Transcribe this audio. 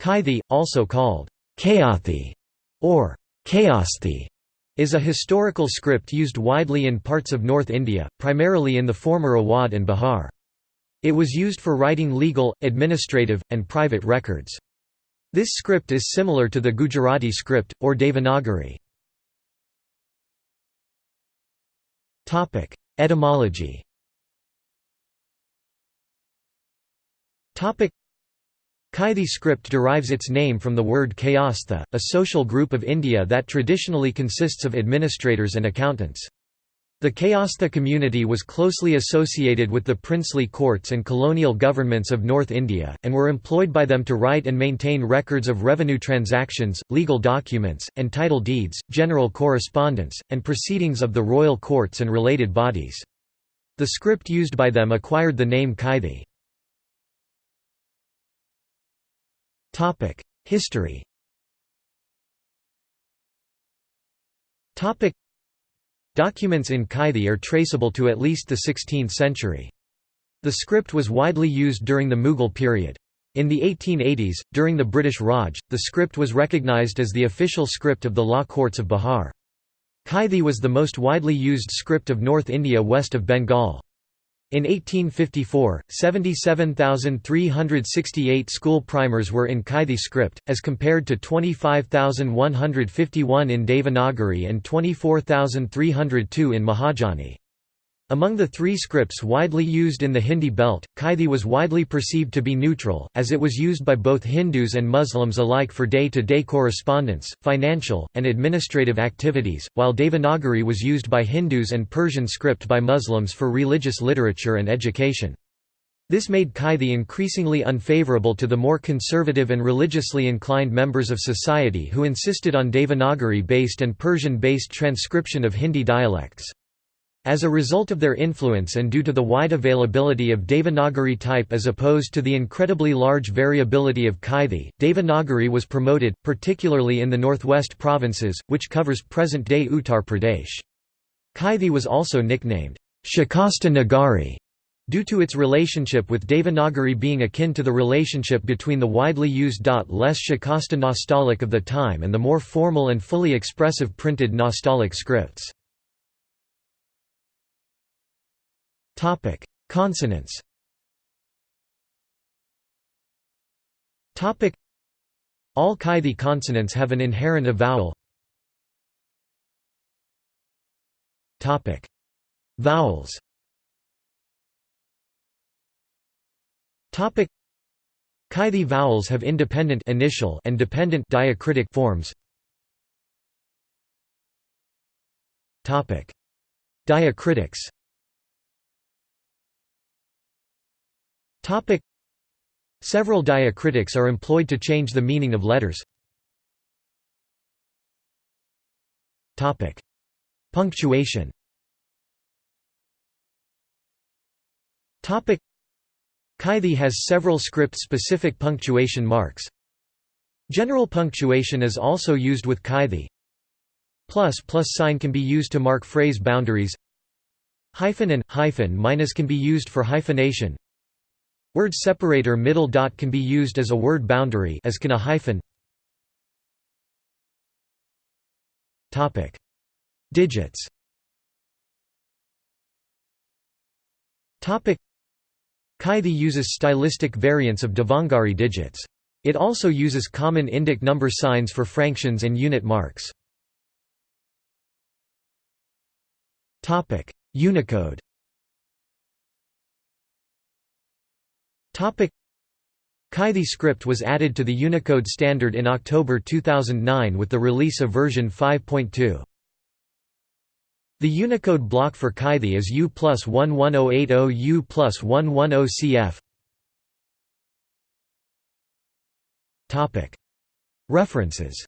Kaithi, also called Kayathi or Kayasthi, is a historical script used widely in parts of North India, primarily in the former Awadh and Bihar. It was used for writing legal, administrative, and private records. This script is similar to the Gujarati script, or Devanagari. Etymology Kaithi script derives its name from the word Kayastha, a social group of India that traditionally consists of administrators and accountants. The Kayastha community was closely associated with the princely courts and colonial governments of North India, and were employed by them to write and maintain records of revenue transactions, legal documents, and title deeds, general correspondence, and proceedings of the royal courts and related bodies. The script used by them acquired the name Kaithi. History Documents in Kaithi are traceable to at least the 16th century. The script was widely used during the Mughal period. In the 1880s, during the British Raj, the script was recognised as the official script of the law courts of Bihar. Kaithi was the most widely used script of North India west of Bengal. In 1854, 77,368 school primers were in Kaithi script, as compared to 25,151 in Devanagari and 24,302 in Mahajani. Among the three scripts widely used in the Hindi belt, Kaithi was widely perceived to be neutral, as it was used by both Hindus and Muslims alike for day-to-day -day correspondence, financial, and administrative activities, while Devanagari was used by Hindus and Persian script by Muslims for religious literature and education. This made Kaithi increasingly unfavorable to the more conservative and religiously inclined members of society who insisted on Devanagari-based and Persian-based transcription of Hindi dialects. As a result of their influence and due to the wide availability of Devanagari type as opposed to the incredibly large variability of Kaithi, Devanagari was promoted, particularly in the northwest provinces, which covers present-day Uttar Pradesh. Kaithi was also nicknamed Shikasta Nagari due to its relationship with Devanagari being akin to the relationship between the widely used less Shikasta Nastaliq of the time and the more formal and fully expressive printed Nastaliq scripts. Topic: Consonants. Topic: All Kaithi consonants have an inherent vowel. Topic: Vowels. Topic: Kaithi vowels have independent initial and dependent diacritic forms. Topic: Diacritics. Topic Several diacritics are employed to change the meaning of letters. Topic Punctuation Topic Kaithi has several script-specific punctuation marks. General punctuation is also used with Kaithi. Plus plus sign can be used to mark phrase boundaries. Hyphen and hyphen minus can be used for hyphenation. Word separator middle dot can be used as a word boundary as can a hyphen. Topic: Digits. Topic: Kaithi uses stylistic variants of Devanagari digits. It also uses common Indic number signs for fractions and unit marks. Topic: Unicode. Kaithi script was added to the Unicode standard in October 2009 with the release of version 5.2. The Unicode block for Kaithi is U plus 11080 U plus 110 CF. References